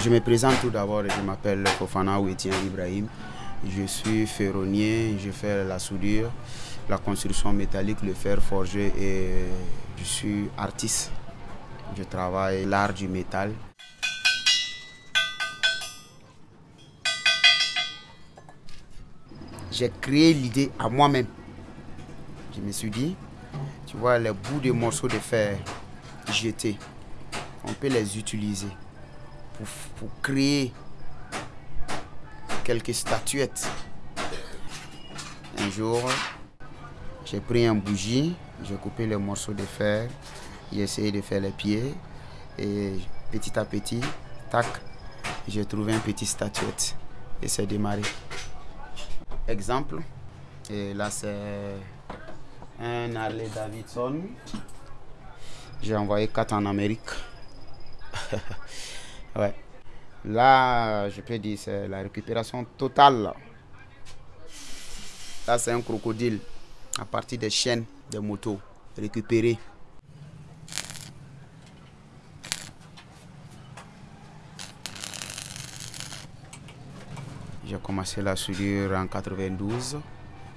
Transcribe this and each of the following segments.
Je me présente tout d'abord, je m'appelle Fofana Ouetien Ibrahim. Je suis ferronnier, je fais la soudure, la construction métallique, le fer forgé et je suis artiste. Je travaille l'art du métal. J'ai créé l'idée à moi-même. Je me suis dit, tu vois, les bouts de morceaux de fer jetés, on peut les utiliser pour, créer quelques statuettes. Un jour, j'ai pris un bougie, j'ai coupé les morceaux de fer, j'ai essayé de faire les pieds et petit à petit, tac, j'ai trouvé une petite statuette et c'est démarré. Exemple, et là c'est un Harley Davidson. J'ai envoyé quatre en Amérique. ouais. Là, je peux dire, c'est la récupération totale. Là, c'est un crocodile à partir des chaînes des motos récupérées. J'ai commencé la soudure en 92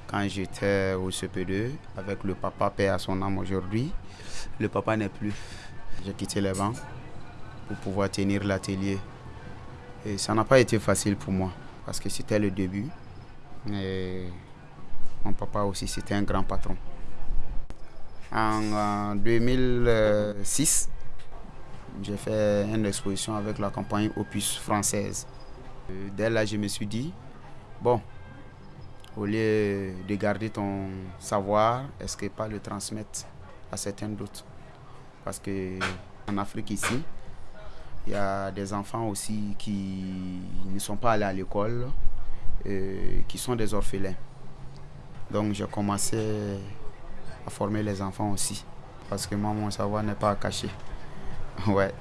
quand j'étais au CP2 avec le papa père à son âme aujourd'hui. Le papa n'est plus. J'ai quitté les bancs pour pouvoir tenir l'atelier. Et ça n'a pas été facile pour moi parce que c'était le début. Mon papa aussi, c'était un grand patron. En 2006, j'ai fait une exposition avec la compagnie Opus française. Dès là, je me suis dit, bon, au lieu de garder ton savoir, est-ce que pas le transmettre à certains d'autres? Parce que en Afrique ici, il y a des enfants aussi qui ne sont pas allés à l'école, qui sont des orphelins. Donc j'ai commencé à former les enfants aussi. Parce que moi, mon savoir n'est pas caché. Ouais.